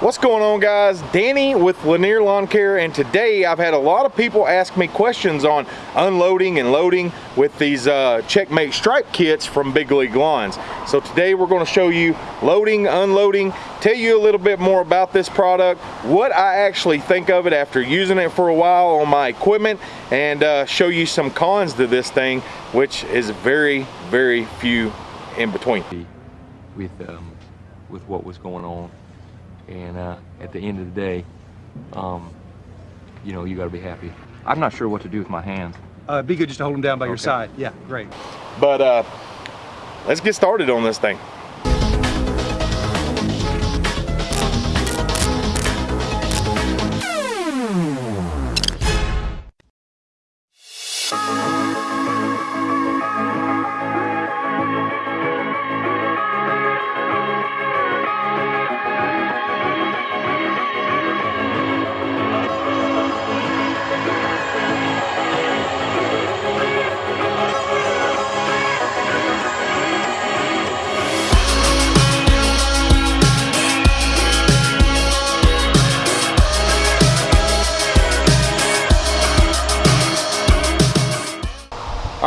What's going on guys? Danny with Lanier Lawn Care and today I've had a lot of people ask me questions on unloading and loading with these uh, Checkmate stripe kits from Big League Lawns. So today we're going to show you loading, unloading, tell you a little bit more about this product, what I actually think of it after using it for a while on my equipment and uh, show you some cons to this thing which is very, very few in between. With, um, with what was going on and uh, at the end of the day, um, you know, you got to be happy. I'm not sure what to do with my hands. Uh, be good just to hold them down by okay. your side. Yeah, great. But uh, let's get started on this thing.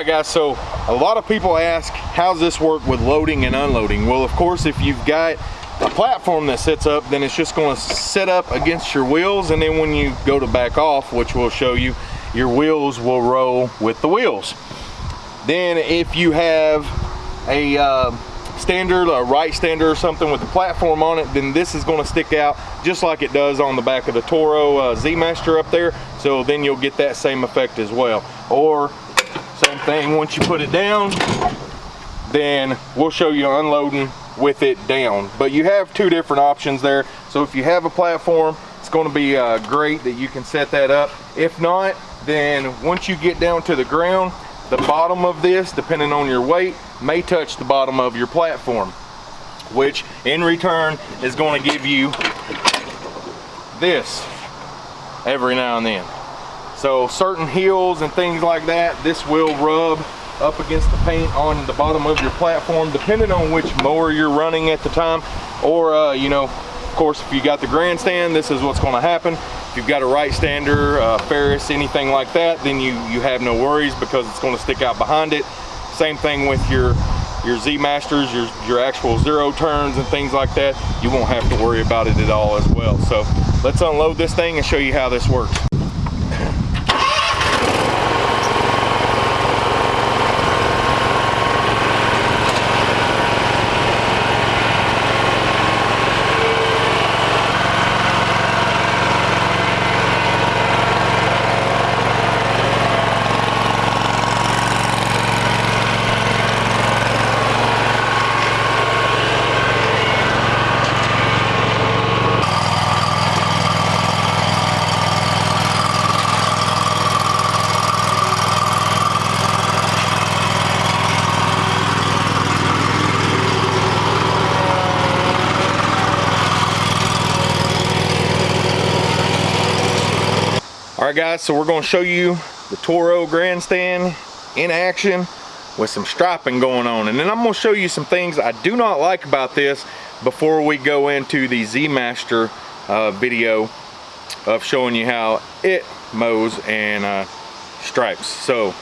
Right guys, so a lot of people ask, how's this work with loading and unloading? Well, of course, if you've got a platform that sits up, then it's just gonna sit up against your wheels, and then when you go to back off, which we'll show you, your wheels will roll with the wheels. Then if you have a uh, standard, a Wright Stander or something with the platform on it, then this is gonna stick out just like it does on the back of the Toro uh, Z-Master up there. So then you'll get that same effect as well. Or thing, once you put it down, then we'll show you unloading with it down. But you have two different options there. So if you have a platform, it's gonna be uh, great that you can set that up. If not, then once you get down to the ground, the bottom of this, depending on your weight, may touch the bottom of your platform, which in return is gonna give you this every now and then. So certain hills and things like that, this will rub up against the paint on the bottom of your platform, depending on which mower you're running at the time. Or, uh, you know, of course, if you got the grandstand, this is what's gonna happen. If you've got a Wright Stander, uh, Ferris, anything like that, then you, you have no worries because it's gonna stick out behind it. Same thing with your your Z Masters, your, your actual zero turns and things like that, you won't have to worry about it at all as well. So let's unload this thing and show you how this works. Right guys, so we're gonna show you the Toro grandstand in action with some striping going on. And then I'm gonna show you some things I do not like about this before we go into the Z-Master uh, video of showing you how it mows and uh, stripes. So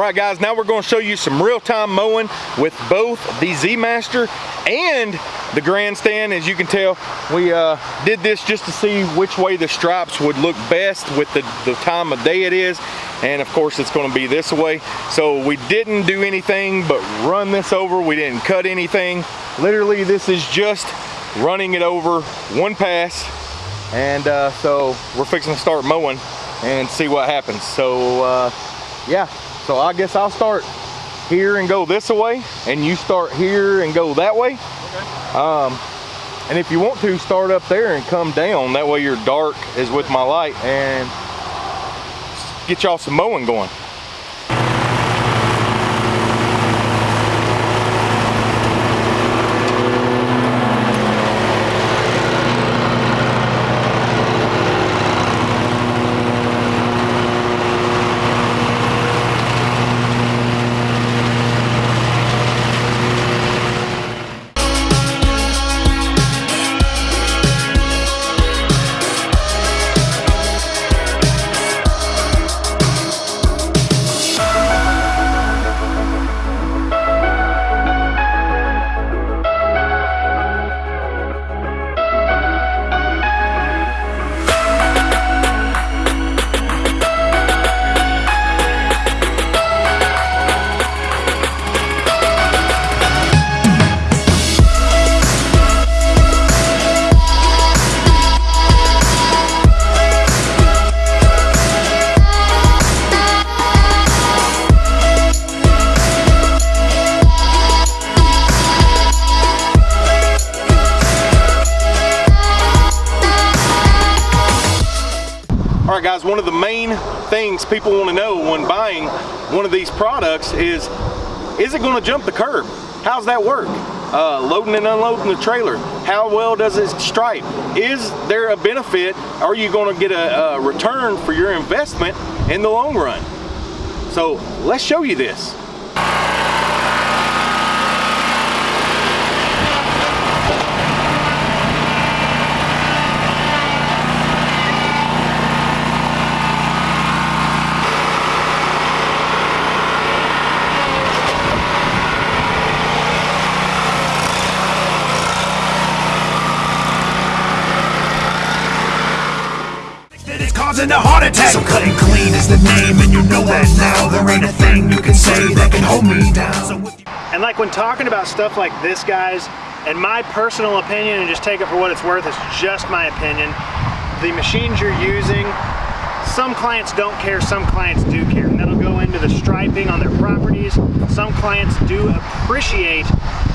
right guys, now we're gonna show you some real-time mowing with both the Z-Master and the grandstand. As you can tell, we uh, did this just to see which way the stripes would look best with the, the time of day it is. And of course it's gonna be this way. So we didn't do anything but run this over. We didn't cut anything. Literally this is just running it over one pass. And uh, so we're fixing to start mowing and see what happens. So uh, yeah, so I guess I'll start here and go this way and you start here and go that way. Okay. Um, and if you want to, start up there and come down. That way your dark is with my light and get y'all some mowing going. Guys, one of the main things people want to know when buying one of these products is, is it going to jump the curb? How's that work? Uh, loading and unloading the trailer, how well does it stripe? Is there a benefit? Are you going to get a, a return for your investment in the long run? So let's show you this. that it's causing a heart attack. So cutting clean is the name, and you know that now. There ain't a thing you can say that can hold me down. And like when talking about stuff like this, guys, in my personal opinion, and just take it for what it's worth, it's just my opinion, the machines you're using, some clients don't care, some clients do care. And that'll go into the striping on their properties. Some clients do appreciate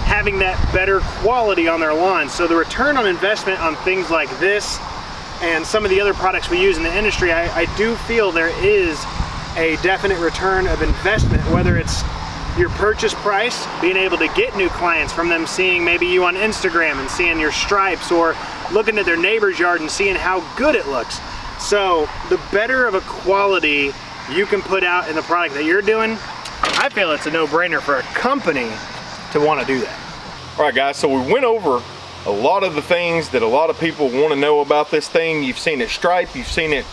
having that better quality on their lawns. So the return on investment on things like this and some of the other products we use in the industry, I, I do feel there is a definite return of investment, whether it's your purchase price, being able to get new clients from them seeing maybe you on Instagram and seeing your stripes or looking at their neighbor's yard and seeing how good it looks. So the better of a quality you can put out in the product that you're doing, I feel it's a no-brainer for a company to want to do that. All right guys, so we went over a lot of the things that a lot of people want to know about this thing. You've seen it stripe, you've seen it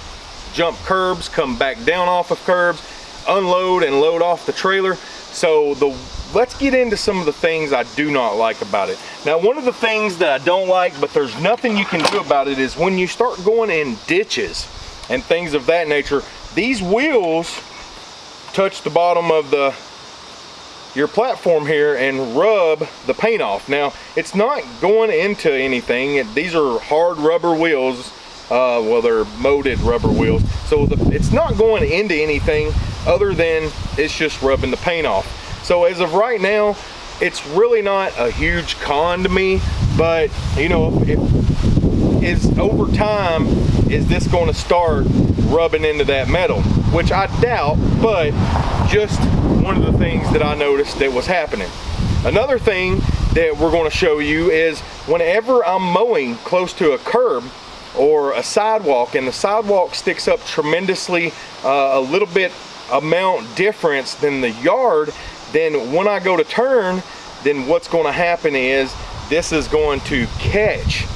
jump curbs, come back down off of curbs, unload and load off the trailer. So the let's get into some of the things I do not like about it. Now one of the things that I don't like, but there's nothing you can do about it, is when you start going in ditches and things of that nature, these wheels touch the bottom of the your platform here and rub the paint off. Now, it's not going into anything. These are hard rubber wheels. Uh, well, they're molded rubber wheels. So the, it's not going into anything other than it's just rubbing the paint off. So as of right now, it's really not a huge con to me, but you know, if, is over time, is this going to start rubbing into that metal? Which I doubt, but just one of the things that I noticed that was happening. Another thing that we're going to show you is whenever I'm mowing close to a curb or a sidewalk and the sidewalk sticks up tremendously uh, a little bit amount difference than the yard, then when I go to turn, then what's going to happen is this is going to catch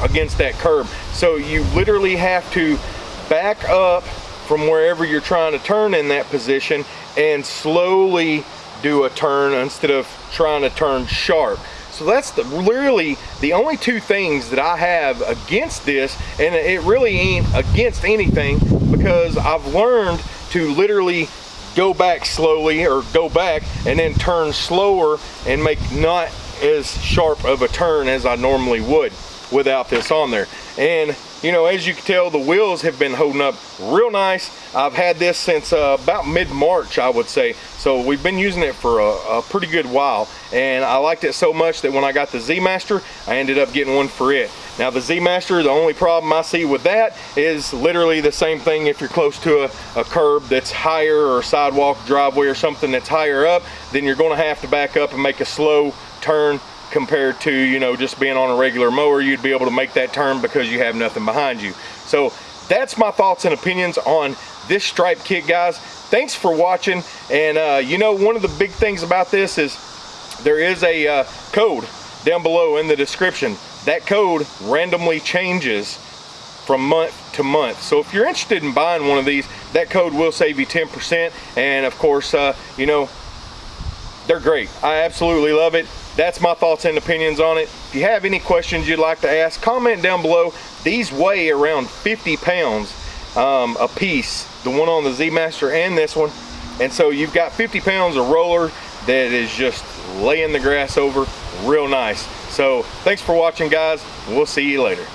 against that curb. So you literally have to back up from wherever you're trying to turn in that position and slowly do a turn instead of trying to turn sharp. So that's the, really the only two things that I have against this, and it really ain't against anything because I've learned to literally go back slowly or go back and then turn slower and make not as sharp of a turn as I normally would without this on there. And you know, as you can tell, the wheels have been holding up real nice. I've had this since uh, about mid-March, I would say. So we've been using it for a, a pretty good while. And I liked it so much that when I got the Z-Master, I ended up getting one for it. Now the Z-Master, the only problem I see with that is literally the same thing if you're close to a, a curb that's higher or sidewalk driveway or something that's higher up, then you're gonna have to back up and make a slow turn compared to, you know, just being on a regular mower, you'd be able to make that turn because you have nothing behind you. So that's my thoughts and opinions on this stripe kit, guys. Thanks for watching. And uh, you know, one of the big things about this is there is a uh, code down below in the description. That code randomly changes from month to month. So if you're interested in buying one of these, that code will save you 10%. And of course, uh, you know, they're great. I absolutely love it. That's my thoughts and opinions on it. If you have any questions you'd like to ask, comment down below. These weigh around 50 pounds um, a piece, the one on the Z-Master and this one. And so you've got 50 pounds of roller that is just laying the grass over real nice. So thanks for watching guys. We'll see you later.